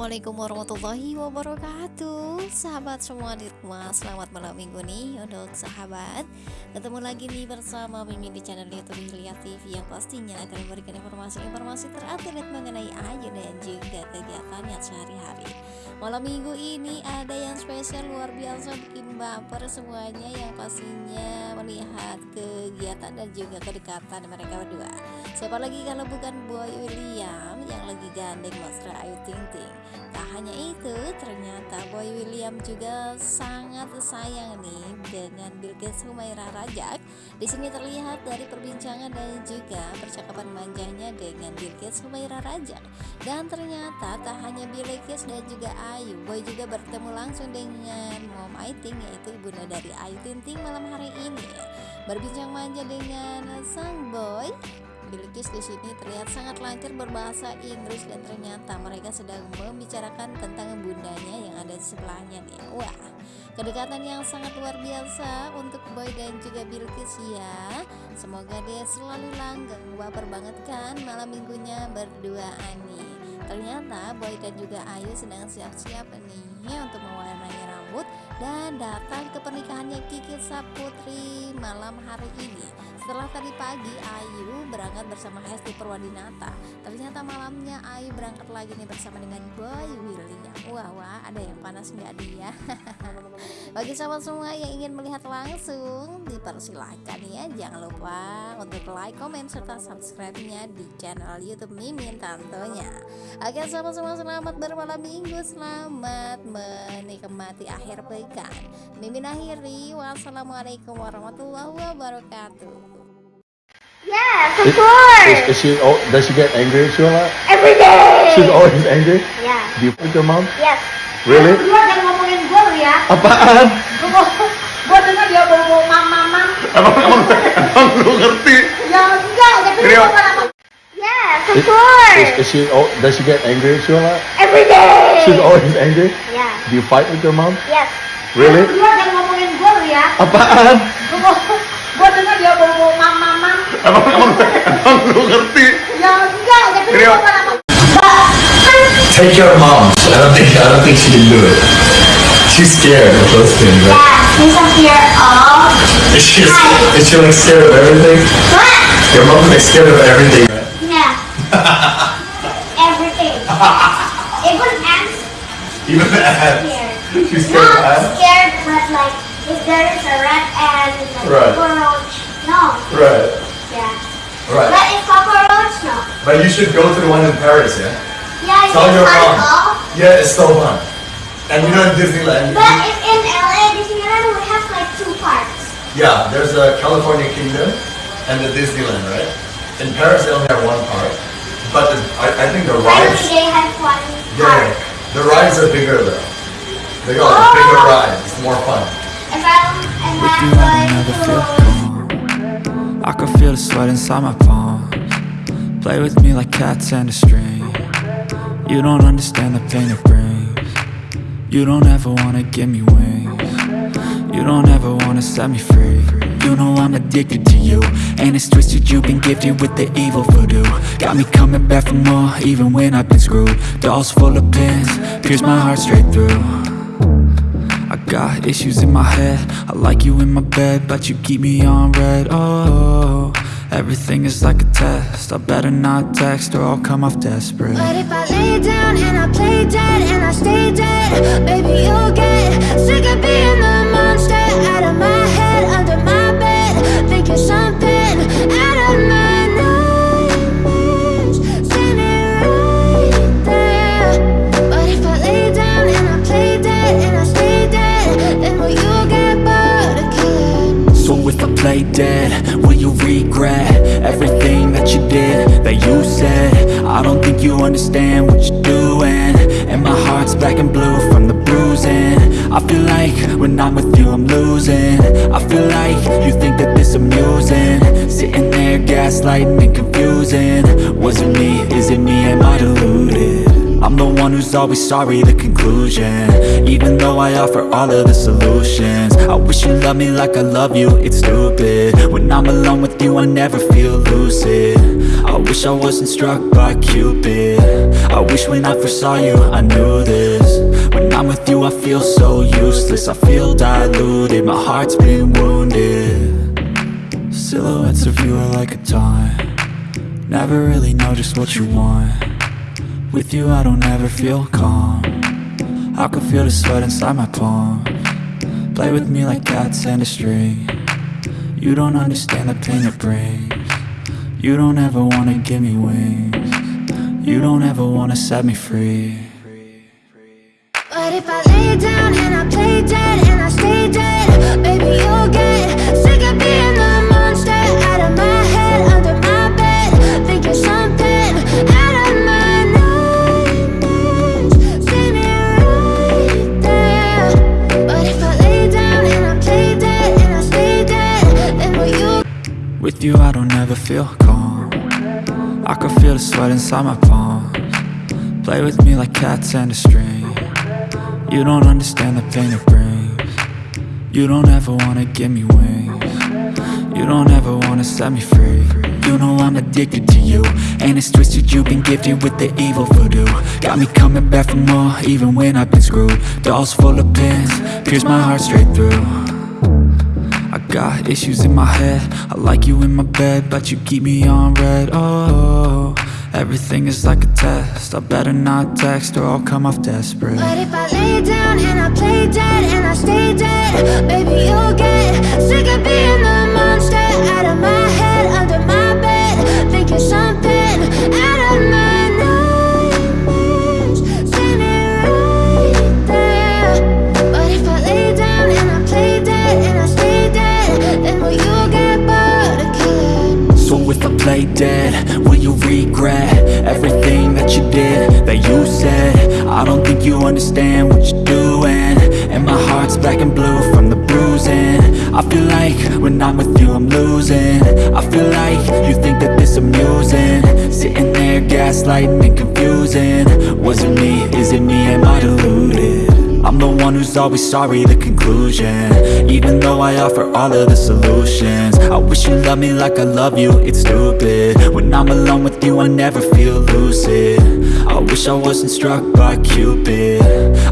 Assalamualaikum warahmatullahi wabarakatuh. Sahabat semua di rumah Selamat malam minggu nih Untuk sahabat. Ketemu lagi nih bersama Mimin di channel Youtube Hilya TV Yang pastinya akan memberikan informasi-informasi terupdate Mengenai Ayu dan juga kegiatannya sehari-hari. Malam minggu ini ada yang spesial luar biasa bikin baper semuanya Yang pastinya melihat kegiatan dan juga kedekatan mereka berdua Siapa lagi kalau bukan Boy William Yang lagi gandeng Mas Ayu Ting Ting Tak hanya itu, ternyata Boy William juga sangat sayang nih dengan Bilqis Humaira Rajak. Di sini terlihat dari perbincangan dan juga percakapan manjanya dengan Bilqis Humaira Rajak. Dan ternyata tak hanya Bilqis dan juga Ayu, Boy juga bertemu langsung dengan Mom Aiting yaitu ibunda dari Ayu Ting Ting malam hari ini. Berbincang manja dengan sang Boy Bilqis di sini terlihat sangat lancar berbahasa Inggris dan ternyata mereka sedang membicarakan tentang bundanya yang ada di sebelahnya nih. Wah, kedekatan yang sangat luar biasa untuk Boy dan juga Bilqis ya. Semoga dia selalu langgeng, baper banget kan malam minggunya berduaan nih. Ternyata Boy dan juga Ayu sedang siap-siap nih ya, untuk mewarnai rambut dan datang ke pernikahannya Kiki Saputri malam hari ini. Setelah tadi pagi Ayu berangkat bersama Hesti Purwadinata. Ternyata malamnya Ayu berangkat lagi nih bersama dengan Boy William. Wah wah ada yang panas nggak dia? Bagi sahabat semua yang ingin melihat langsung Dipersilahkan ya. Jangan lupa untuk like, komen, serta subscribe-nya di channel Youtube Mimin tentunya Oke sahabat semua selamat bermalam minggu. Selamat menikmati akhir pekan Mimin akhiri Wassalamualaikum warahmatullahi wabarakatuh Yes, of course. Is, is she? Oh, does she get angry at you a lot? Every day. She's always angry. Yeah. Do you fight your mom? Yes. Really? Lu jangan ngomongin gue lu ya. Apaan? Gue dengar dia bawa mam mam. Emang emang emang lu ngerti? Ya enggak, gue malah Yes, of Is, course. is, is she? Oh, does she get angry at you a lot? Every day. She's always angry. Yeah. Do you fight with your mom? Yes. Really? Lu jangan ngomongin gue lu ya. Apaan? Gue dengar dia bawa mam mam. Emang emang emang lu ngerti? Ya enggak, tapi Ini- gue malah Take your mom. I don't think I don't think she can do it. She's scared of those things, right? Yeah, she's a fear of Is she is she like scared of everything? what? Your mom's like scared of everything, right? Yeah. Everything. Even ants Even the ants. scared. She's scared of Not ants. scared, but like if there is a rat and like Right. cockroach, no. Right. Yeah. Right. But if cockroach, no. But you should go to the one in Paris, yeah? Yeah, it's Tell your mom. Yeah, it's so fun. And you know in Disneyland, But if in LA, Disneyland we have like two parks. yeah, there's a California Kingdom and the Disneyland, right? In Paris they only have one park, but the, I, I think the rides, they have one yeah, the rides are bigger though. They got Oh. bigger rides. It's more fun. If I if With I you, I like never feel to, calm. I can feel the sweat inside my palms. Play with me like cats and a string. You don't understand the pain it brings. You don't ever wanna give me wings. You don't ever wanna set me free. You know I'm addicted to you. And it's twisted, you've been gifted with the evil voodoo. Got me coming back for more, even when I've been screwed. Dolls full of pins, pierce my heart straight through. I got issues in my head I like you in my bed But you keep me on red Oh, everything is like a test I better not text or I'll come off desperate But if I lay down and I play dead and I stay dead, baby, you'll get sick of being the you understand what you're doing. And my heart's black and blue from the bruising. I feel like when I'm with you I'm losing. I feel like you think that this amusing. Sitting there gaslighting and confusing. Was it me, is it me, am I deluded? I'm the one who's always sorry, the conclusion. Even though I offer all of the solutions. I wish you loved me like I love you, it's stupid. When I'm alone with you, I never feel lucid wish I wasn't struck by Cupid. I wish when I first saw you I knew this. When I'm with you I feel so useless. I feel diluted, my heart's been wounded. Silhouettes of you are like a taunt. Never really know just what you want. With you I don't ever feel calm. I can feel the sweat inside my palm. Play with me like cats and a string. You don't understand the pain it brings You don't ever wanna give me wings You don't ever wanna set me free But if I lay down and I play dead and I stay dead, baby you'll get sick of being the monster out of my head, under my bed, thinking something out of my nightmares. See me right there. But if I lay down and I play dead and I stay dead, then will you? With you I don't ever feel calm I can feel the sweat inside my palms. Play with me like cats and a string. You don't understand the pain it brings. You don't ever wanna give me wings. You don't ever wanna set me free. You know I'm addicted to you And it's twisted. You've been gifted with the evil voodoo. Got me coming back for more even when I've been screwed. Dolls full of pins, pierce my heart straight through got issues in my head. I like you in my bed But you keep me on red. Oh, everything is like a test. I better not text or I'll come off desperate. But if I lay down and I play dead and I stay dead, baby you'll get sick of being the monster out of my head, under my bed, thinking something think you understand what you're doing And my heart's black and blue from the bruising I feel like when I'm with you I'm losing I feel like you think that this amusing Sitting there gaslighting and confusing Was it me? Is it me? Am I deluded? I'm the one who's always sorry, the conclusion. Even though I offer all of the solutions. I wish you loved me like I love you, it's stupid. When I'm alone with you, I never feel lucid. I wish I wasn't struck by Cupid.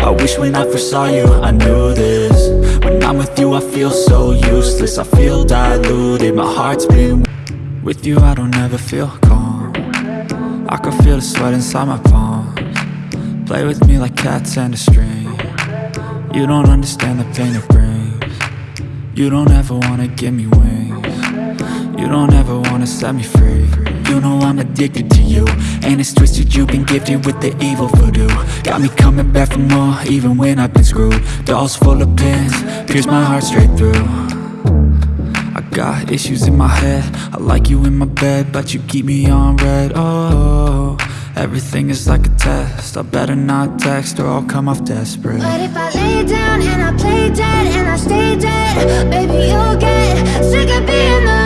I wish when I first saw you, I knew this. When I'm with you, I feel so useless. I feel diluted, my heart's been With you, I don't ever feel calm. I can feel the sweat inside my palms. Play with me like cats and a string You don't understand the pain it brings. You don't ever wanna give me wings. You don't ever wanna set me free. You know I'm addicted to you And it's twisted. You've been gifted with the evil voodoo. Got me coming back for more even when I've been screwed. Dolls full of pins, pierce my heart straight through. I got issues in my head. I like you in my bed But you keep me on red. Oh, everything is like a test. I better not text or I'll come off desperate. But if I lay down and I play dead and I stay dead, baby you'll get sick of being the